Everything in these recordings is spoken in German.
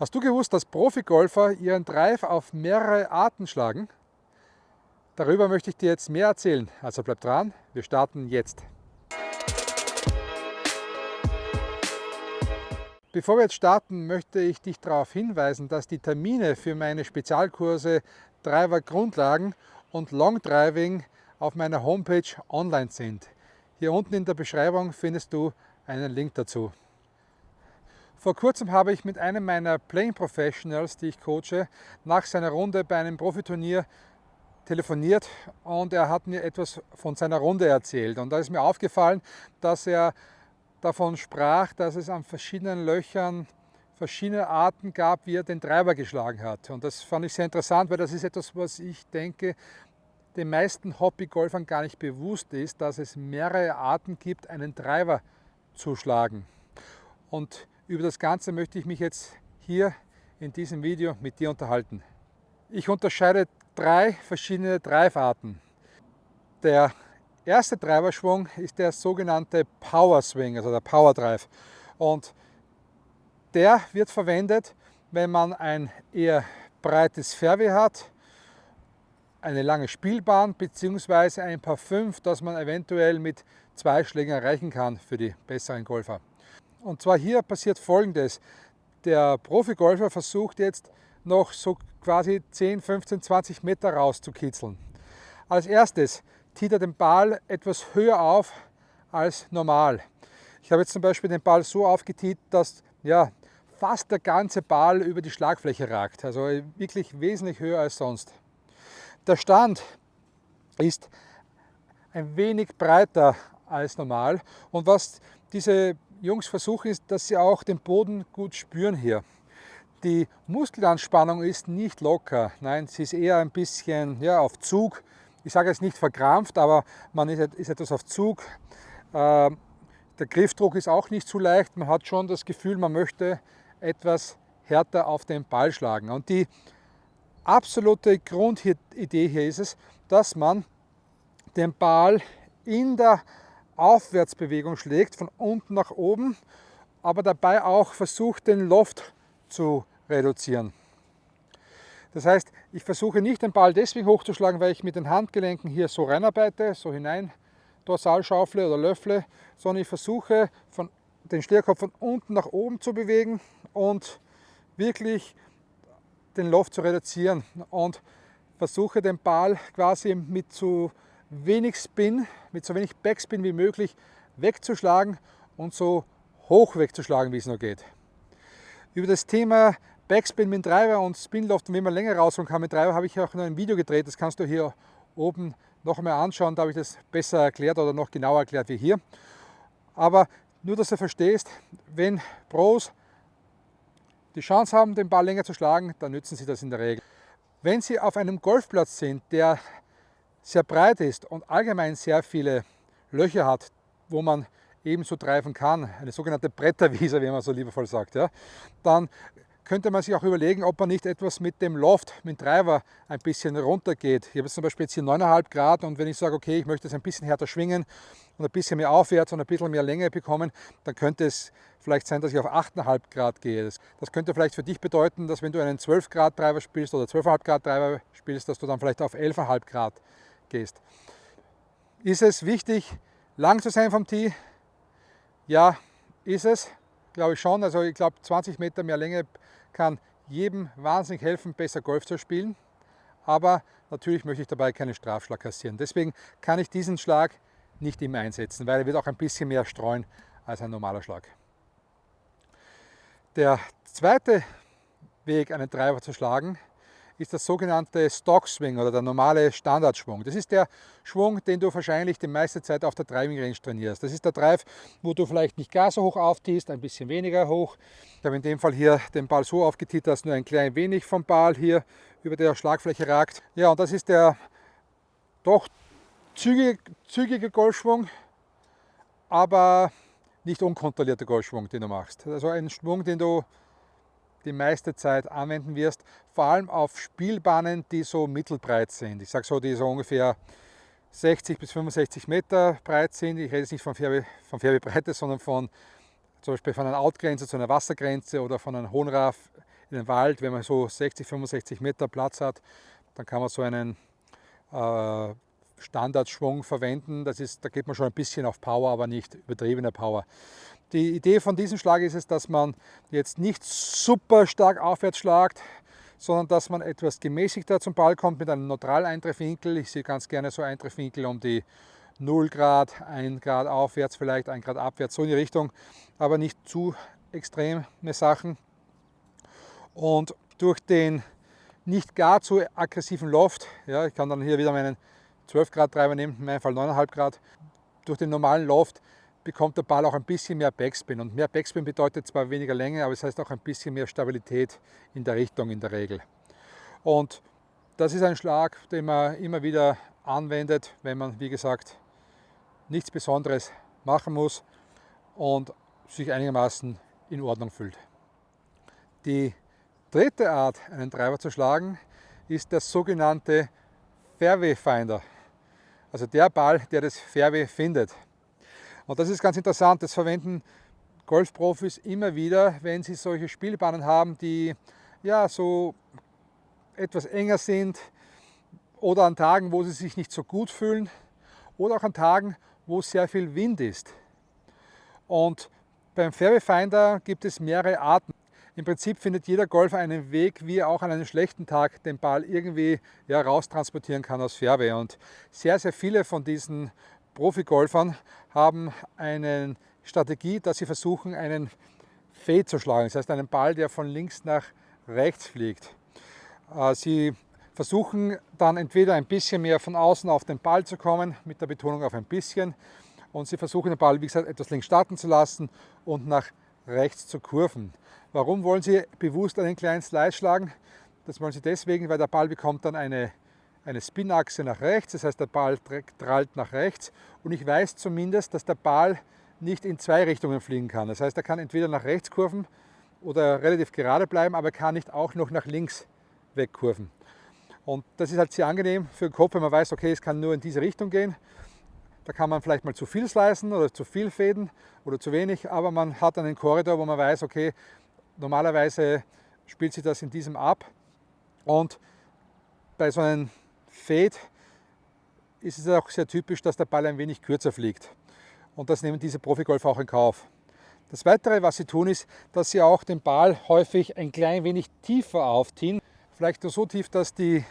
Hast du gewusst, dass Profigolfer ihren Drive auf mehrere Arten schlagen? Darüber möchte ich dir jetzt mehr erzählen, also bleib dran, wir starten jetzt. Bevor wir jetzt starten, möchte ich dich darauf hinweisen, dass die Termine für meine Spezialkurse Driver Grundlagen und Long Driving auf meiner Homepage online sind. Hier unten in der Beschreibung findest du einen Link dazu. Vor kurzem habe ich mit einem meiner Playing Professionals, die ich coache, nach seiner Runde bei einem Profiturnier telefoniert und er hat mir etwas von seiner Runde erzählt. Und da ist mir aufgefallen, dass er davon sprach, dass es an verschiedenen Löchern verschiedene Arten gab, wie er den Treiber geschlagen hat. Und das fand ich sehr interessant, weil das ist etwas, was ich denke, den meisten Hobbygolfern gar nicht bewusst ist, dass es mehrere Arten gibt, einen Treiber zu schlagen. Und über das Ganze möchte ich mich jetzt hier in diesem Video mit dir unterhalten. Ich unterscheide drei verschiedene Dreifarten. Der erste Treiberschwung ist der sogenannte Power Swing, also der Power Drive. Und der wird verwendet, wenn man ein eher breites Fairway hat, eine lange Spielbahn bzw. ein Paar 5, das man eventuell mit zwei Schlägen erreichen kann für die besseren Golfer. Und zwar hier passiert folgendes. Der Profi-Golfer versucht jetzt noch so quasi 10, 15, 20 Meter rauszukitzeln. Als erstes zieht er den Ball etwas höher auf als normal. Ich habe jetzt zum Beispiel den Ball so aufgetiet, dass ja, fast der ganze Ball über die Schlagfläche ragt. Also wirklich wesentlich höher als sonst. Der Stand ist ein wenig breiter als normal und was diese Jungs versuchen ist, dass sie auch den Boden gut spüren hier. Die Muskelanspannung ist nicht locker, nein, sie ist eher ein bisschen ja, auf Zug. Ich sage jetzt nicht verkrampft, aber man ist, ist etwas auf Zug. Äh, der Griffdruck ist auch nicht zu leicht. Man hat schon das Gefühl, man möchte etwas härter auf den Ball schlagen. Und die absolute Grundidee hier ist es, dass man den Ball in der Aufwärtsbewegung schlägt, von unten nach oben, aber dabei auch versucht, den Loft zu reduzieren. Das heißt, ich versuche nicht den Ball deswegen hochzuschlagen, weil ich mit den Handgelenken hier so reinarbeite, so hinein Dorsalschaufle oder Löffle, sondern ich versuche von den Stierkopf von unten nach oben zu bewegen und wirklich den Loft zu reduzieren und versuche den Ball quasi mit zu wenig Spin, mit so wenig Backspin wie möglich wegzuschlagen und so hoch wegzuschlagen, wie es nur geht. Über das Thema Backspin mit Treiber und Spinloft und wie man länger rausholen kann mit Treiber habe ich auch noch ein Video gedreht, das kannst du hier oben noch einmal anschauen, da habe ich das besser erklärt oder noch genauer erklärt wie hier. Aber nur, dass du verstehst, wenn Pros die Chance haben, den Ball länger zu schlagen, dann nützen sie das in der Regel. Wenn sie auf einem Golfplatz sind, der sehr breit ist und allgemein sehr viele Löcher hat, wo man ebenso treiben kann, eine sogenannte Bretterwiese, wie man so liebevoll sagt, ja, dann könnte man sich auch überlegen, ob man nicht etwas mit dem Loft, mit dem Treiber ein bisschen runtergeht. Ich habe jetzt zum Beispiel jetzt hier 9,5 Grad und wenn ich sage, okay, ich möchte es ein bisschen härter schwingen und ein bisschen mehr aufwärts und ein bisschen mehr Länge bekommen, dann könnte es vielleicht sein, dass ich auf 8,5 Grad gehe. Das, könnte vielleicht für dich bedeuten, dass wenn du einen 12 Grad Treiber spielst oder 12,5 Grad Treiber spielst, dass du dann vielleicht auf 11,5 Grad gehst. Ist es wichtig, lang zu sein vom Tee? Ja, ist es, glaube ich schon. Also ich glaube 20 Meter mehr Länge kann jedem wahnsinnig helfen, besser Golf zu spielen. Aber natürlich möchte ich dabei keinen Strafschlag kassieren. Deswegen kann ich diesen Schlag nicht immer einsetzen, weil er wird auch ein bisschen mehr streuen als ein normaler Schlag. Der zweite Weg, einen Treiber zu schlagen, ist das sogenannte Stock Swing oder der normale Standardschwung. Das ist der Schwung, den du wahrscheinlich die meiste Zeit auf der Driving Range trainierst. Das ist der Drive, wo du vielleicht nicht gar so hoch auftiest, ein bisschen weniger hoch. Ich habe in dem Fall hier den Ball so aufgetiet, dass nur ein klein wenig vom Ball hier über der Schlagfläche ragt. Ja, und das ist der doch zügige, zügige Golfschwung, aber nicht unkontrollierter Golfschwung, den du machst. Also ein Schwung, den du die meiste Zeit anwenden wirst, vor allem auf Spielbahnen, die so mittelbreit sind. Ich sage so, die so ungefähr 60 bis 65 Meter breit sind. Ich rede jetzt nicht von, Färbe, von Färbebreite, sondern von zum Beispiel von einer Outgrenze zu einer Wassergrenze oder von einem Hohenraff in den Wald, wenn man so 60, 65 Meter Platz hat, dann kann man so einen äh, Standardschwung verwenden. Das ist, da geht man schon ein bisschen auf Power, aber nicht übertriebene Power. Die Idee von diesem Schlag ist es, dass man jetzt nicht super stark aufwärts schlagt, sondern dass man etwas gemäßigter zum Ball kommt mit einem neutralen Eintreffwinkel. Ich sehe ganz gerne so Eintreffwinkel um die 0 Grad, 1 Grad aufwärts, vielleicht 1 Grad abwärts, so in die Richtung, aber nicht zu extreme Sachen. Und durch den nicht gar zu aggressiven Loft, ja, ich kann dann hier wieder meinen 12 Grad Treiber nehmen, in meinem Fall 9,5 Grad, durch den normalen Loft bekommt der Ball auch ein bisschen mehr Backspin. Und mehr Backspin bedeutet zwar weniger Länge, aber es heißt auch ein bisschen mehr Stabilität in der Richtung in der Regel. Und das ist ein Schlag, den man immer wieder anwendet, wenn man, wie gesagt, nichts Besonderes machen muss und sich einigermaßen in Ordnung fühlt. Die dritte Art, einen Treiber zu schlagen, ist der sogenannte Fairway Finder. Also der Ball, der das Fairway findet. Und das ist ganz interessant, das verwenden Golfprofis immer wieder, wenn sie solche Spielbahnen haben, die ja so etwas enger sind oder an Tagen, wo sie sich nicht so gut fühlen oder auch an Tagen, wo sehr viel Wind ist. Und beim Fairway Finder gibt es mehrere Arten. Im Prinzip findet jeder Golfer einen Weg, wie er auch an einem schlechten Tag den Ball irgendwie ja, raustransportieren kann aus Fairway. Und sehr, sehr viele von diesen Profi-Golfern haben eine Strategie, dass sie versuchen, einen Fade zu schlagen. Das heißt, einen Ball, der von links nach rechts fliegt. Äh, sie versuchen dann entweder ein bisschen mehr von außen auf den Ball zu kommen, mit der Betonung auf ein bisschen. Und sie versuchen den Ball, wie gesagt, etwas links starten zu lassen und nach rechts zu kurven. Warum wollen sie bewusst einen kleinen Slice schlagen? Das wollen sie deswegen, weil der Ball bekommt dann eine, eine Spinachse nach rechts, das heißt der Ball trallt nach rechts und ich weiß zumindest, dass der Ball nicht in zwei Richtungen fliegen kann. Das heißt, er kann entweder nach rechts kurven oder relativ gerade bleiben, aber er kann nicht auch noch nach links wegkurven. Und das ist halt sehr angenehm für den Kopf, wenn man weiß, okay, es kann nur in diese Richtung gehen. Da kann man vielleicht mal zu viel slicen oder zu viel fäden oder zu wenig, aber man hat einen Korridor, wo man weiß, okay, normalerweise spielt sich das in diesem ab. Und bei so einem Fade ist es auch sehr typisch, dass der Ball ein wenig kürzer fliegt. Und das nehmen diese Profigolfer auch in Kauf. Das Weitere, was sie tun, ist, dass sie auch den Ball häufig ein klein wenig tiefer aufziehen. Vielleicht nur so tief, dass die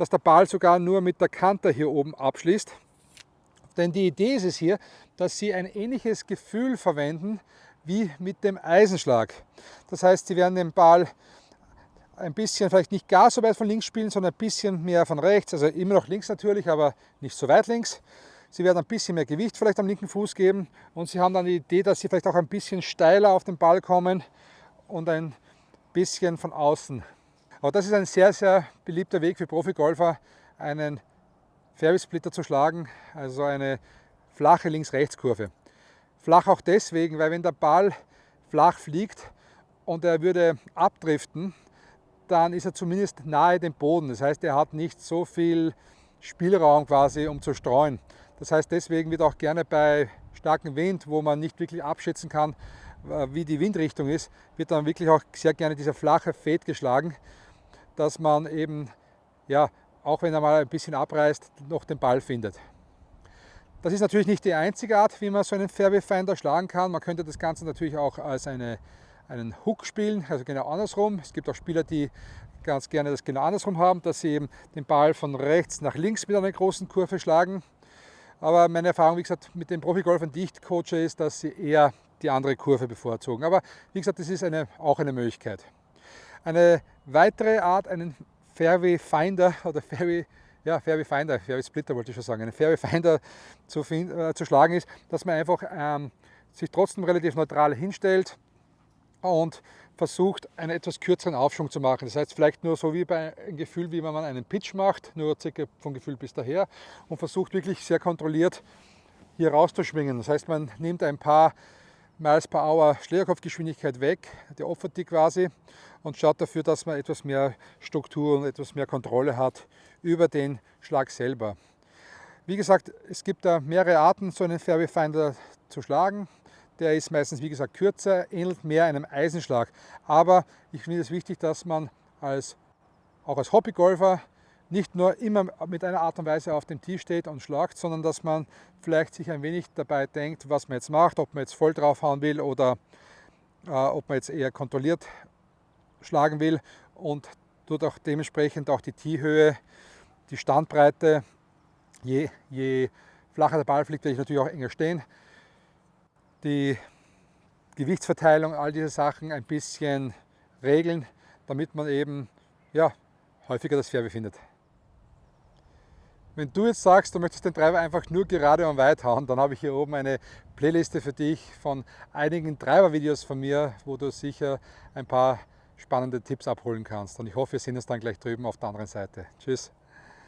dass der Ball sogar nur mit der Kante hier oben abschließt. Denn die Idee ist es hier, dass Sie ein ähnliches Gefühl verwenden wie mit dem Eisenschlag. Das heißt, Sie werden den Ball ein bisschen, vielleicht nicht gar so weit von links spielen, sondern ein bisschen mehr von rechts, also immer noch links natürlich, aber nicht so weit links. Sie werden ein bisschen mehr Gewicht vielleicht am linken Fuß geben und Sie haben dann die Idee, dass Sie vielleicht auch ein bisschen steiler auf den Ball kommen und ein bisschen von außen aber das ist ein sehr, sehr beliebter Weg für Profigolfer, einen Fairway-Splitter zu schlagen, also eine flache Links-Rechts-Kurve. Flach auch deswegen, weil wenn der Ball flach fliegt und er würde abdriften, dann ist er zumindest nahe dem Boden. Das heißt, er hat nicht so viel Spielraum quasi, um zu streuen. Das heißt, deswegen wird auch gerne bei starkem Wind, wo man nicht wirklich abschätzen kann, äh, wie die Windrichtung ist, wird dann wirklich auch sehr gerne dieser flache Fade geschlagen, dass man eben, ja, auch wenn er mal ein bisschen abreißt, noch den Ball findet. Das ist natürlich nicht die einzige Art, wie man so einen Fairway Finder schlagen kann. Man könnte das Ganze natürlich auch als eine, einen Hook spielen, also genau andersrum. Es gibt auch Spieler, die ganz gerne das genau andersrum haben, dass sie eben den Ball von rechts nach links mit einer großen Kurve schlagen. Aber meine Erfahrung, wie gesagt, mit den Profigolfern, die ich coache, ist, dass sie eher die andere Kurve bevorzugen. Aber wie gesagt, das ist eine, auch eine Möglichkeit. Eine weitere Art, einen Fairway Finder oder Fairway, ja, Fairway Finder, Fairway Splitter wollte ich schon sagen, einen Fairway Finder zu, äh, zu schlagen ist, dass man einfach ähm, sich trotzdem relativ neutral hinstellt und versucht, einen etwas kürzeren Aufschwung zu machen. Das heißt, vielleicht nur so wie bei einem Gefühl, wie wenn man einen Pitch macht, nur circa vom Gefühl bis daher und versucht wirklich sehr kontrolliert hier rauszuschwingen. Das heißt, man nimmt ein paar Miles per Hour Schlägerkopfgeschwindigkeit weg, die opfert die quasi und schaut dafür, dass man etwas mehr Struktur und etwas mehr Kontrolle hat über den Schlag selber. Wie gesagt, es gibt da mehrere Arten, so einen Fairway Finder zu schlagen. Der ist meistens, wie gesagt, kürzer, ähnelt mehr einem Eisenschlag. Aber ich finde es wichtig, dass man als, auch als Hobbygolfer nicht nur immer mit einer Art und Weise auf dem Tee steht und schlagt, sondern dass man vielleicht sich ein wenig dabei denkt, was man jetzt macht, ob man jetzt voll draufhauen will oder äh, ob man jetzt eher kontrolliert schlagen will und tut auch dementsprechend auch die Teehöhe, die Standbreite, je, je flacher der Ball fliegt, werde ich natürlich auch enger stehen. Die Gewichtsverteilung, all diese Sachen ein bisschen regeln, damit man eben ja, häufiger das Fairway findet. Wenn du jetzt sagst, du möchtest den Treiber einfach nur gerade und weit hauen, dann habe ich hier oben eine Playliste für dich von einigen Treiber-Videos von mir, wo du sicher ein paar spannende Tipps abholen kannst. Und ich hoffe, wir sehen uns dann gleich drüben auf der anderen Seite. Tschüss!